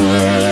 Yeah.